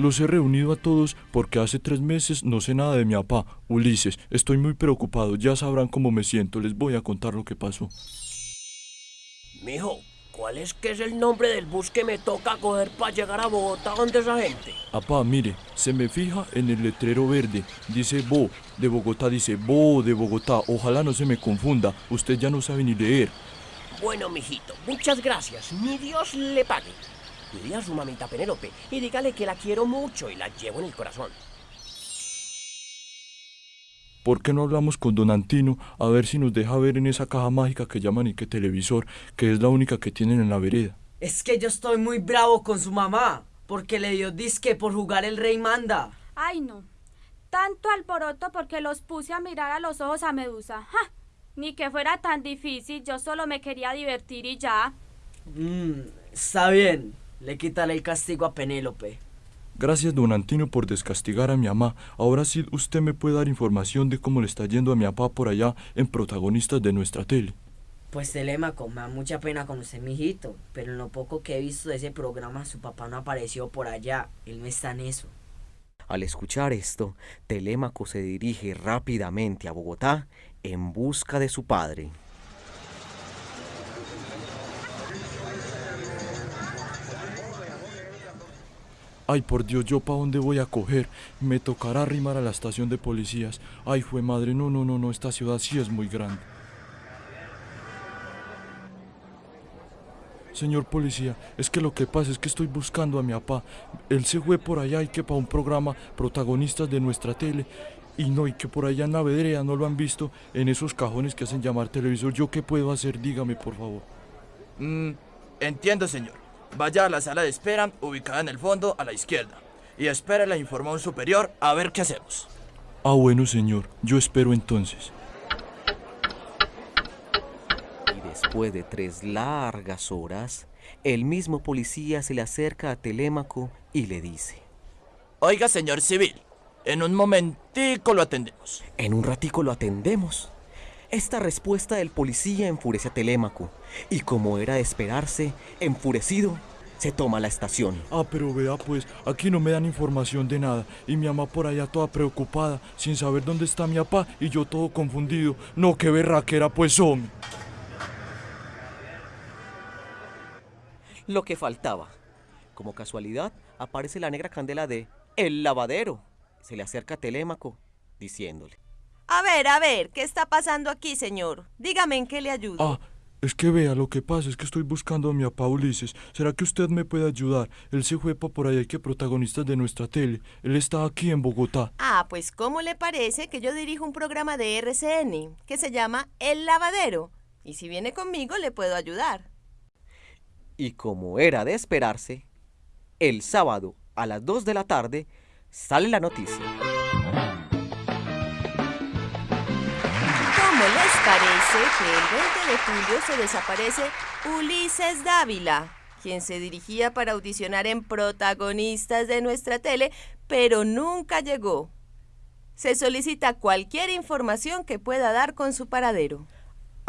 Los he reunido a todos porque hace tres meses no sé nada de mi papá, Ulises. Estoy muy preocupado, ya sabrán cómo me siento, les voy a contar lo que pasó. Mijo, ¿cuál es que es el nombre del bus que me toca coger para llegar a Bogotá donde esa gente? Papá, mire, se me fija en el letrero verde, dice Bo, de Bogotá dice Bo de Bogotá, ojalá no se me confunda, usted ya no sabe ni leer. Bueno, mijito, muchas gracias, mi Dios le pague. Dile a su mamita Penélope y dígale que la quiero mucho y la llevo en el corazón. ¿Por qué no hablamos con don Antino a ver si nos deja ver en esa caja mágica que llaman y que televisor, que es la única que tienen en la vereda? Es que yo estoy muy bravo con su mamá, porque le dio disque por jugar el rey manda. Ay, no. Tanto alboroto porque los puse a mirar a los ojos a Medusa. ¡Ja! Ni que fuera tan difícil, yo solo me quería divertir y ya. Mmm, está bien. Le quitaré el castigo a Penélope. Gracias, don Antino, por descastigar a mi mamá. Ahora sí usted me puede dar información de cómo le está yendo a mi papá por allá en protagonistas de nuestra tele. Pues Telémaco, me da mucha pena con usted, mijito, pero en lo poco que he visto de ese programa, su papá no apareció por allá. Él no está en eso. Al escuchar esto, Telémaco se dirige rápidamente a Bogotá en busca de su padre. Ay, por Dios, ¿yo para dónde voy a coger? Me tocará arrimar a la estación de policías. Ay, fue madre, no, no, no, no, esta ciudad sí es muy grande. Señor policía, es que lo que pasa es que estoy buscando a mi papá. Él se fue por allá y que para un programa protagonistas de nuestra tele. Y no, y que por allá en la vedrea no lo han visto en esos cajones que hacen llamar televisor. ¿Yo qué puedo hacer? Dígame, por favor. Mm, entiendo, señor. Vaya a la sala de espera, ubicada en el fondo a la izquierda, y espere la información superior a ver qué hacemos. Ah, bueno, señor, yo espero entonces. Y después de tres largas horas, el mismo policía se le acerca a Telémaco y le dice: Oiga, señor civil, en un momentico lo atendemos. En un ratico lo atendemos. Esta respuesta del policía enfurece a Telémaco, y como era de esperarse, enfurecido, se toma la estación. Ah, pero vea pues, aquí no me dan información de nada, y mi mamá por allá toda preocupada, sin saber dónde está mi papá, y yo todo confundido. No, qué berraquera pues, hombre. Lo que faltaba. Como casualidad, aparece la negra candela de El Lavadero. Se le acerca a Telémaco, diciéndole. A ver, a ver, ¿qué está pasando aquí, señor? Dígame en qué le ayudo. Ah, es que vea, lo que pasa es que estoy buscando a mi papá Ulises. ¿Será que usted me puede ayudar? Él se fue por allá que protagonistas de nuestra tele. Él está aquí en Bogotá. Ah, pues ¿cómo le parece que yo dirijo un programa de RCN que se llama El Lavadero? Y si viene conmigo le puedo ayudar. Y como era de esperarse, el sábado a las 2 de la tarde sale la noticia. ¿Cómo les parece que el 20 de julio se desaparece Ulises Dávila, quien se dirigía para audicionar en protagonistas de nuestra tele, pero nunca llegó? Se solicita cualquier información que pueda dar con su paradero.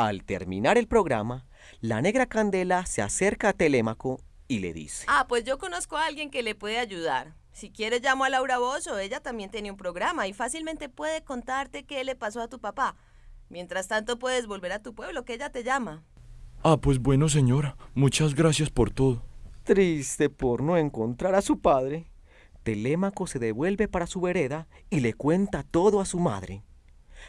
Al terminar el programa, la negra Candela se acerca a Telémaco y le dice. Ah, pues yo conozco a alguien que le puede ayudar. Si quieres llamo a Laura Bozo, ella también tiene un programa y fácilmente puede contarte qué le pasó a tu papá. Mientras tanto puedes volver a tu pueblo, que ella te llama. Ah, pues bueno, señora. Muchas gracias por todo. Triste por no encontrar a su padre, Telémaco se devuelve para su vereda y le cuenta todo a su madre.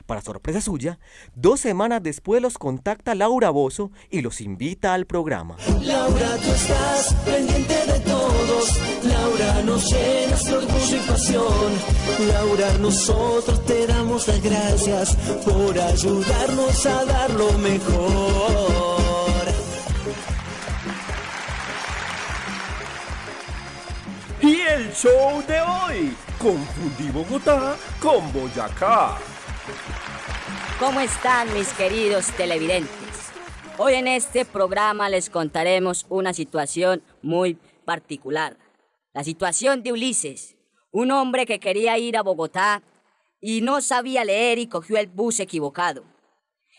Para sorpresa suya, dos semanas después los contacta Laura Bozo y los invita al programa. Laura, tú estás pendiente de todos. Laura, nos llenas de orgullo y pasión. Laura, nosotros te damos las gracias por ayudarnos a dar lo mejor. Y el show de hoy, confundí Bogotá con Boyacá. ¿Cómo están mis queridos televidentes? Hoy en este programa les contaremos una situación muy particular. La situación de Ulises, un hombre que quería ir a Bogotá y no sabía leer y cogió el bus equivocado.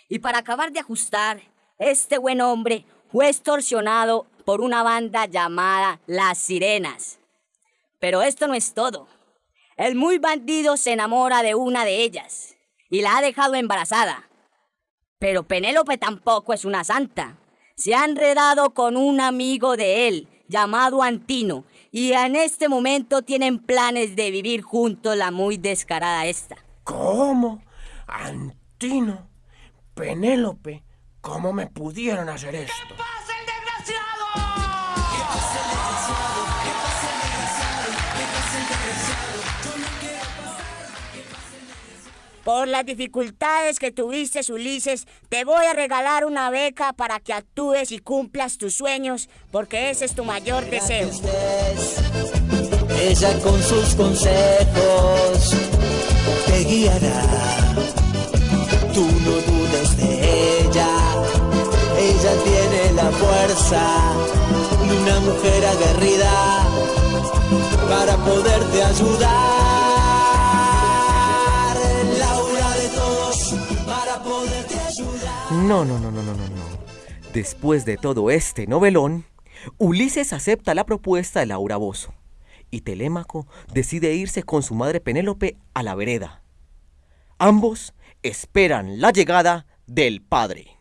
Y para acabar de ajustar, este buen hombre fue extorsionado por una banda llamada Las Sirenas. Pero esto no es todo. El muy bandido se enamora de una de ellas y la ha dejado embarazada. Pero Penélope tampoco es una santa. Se ha enredado con un amigo de él llamado Antino y en este momento tienen planes de vivir juntos la muy descarada esta. ¿Cómo? Antino, Penélope, ¿cómo me pudieron hacer esto? Por las dificultades que tuviste, Ulises, te voy a regalar una beca para que actúes y cumplas tus sueños, porque ese es tu mayor deseo. Ella con sus consejos te guiará. Tú no dudes de ella. Ella tiene la fuerza de una mujer aguerrida para poderte ayudar. No, no, no, no, no, no, no. Después de todo este novelón, Ulises acepta la propuesta de Laura Bozo y Telémaco decide irse con su madre Penélope a la vereda. Ambos esperan la llegada del padre.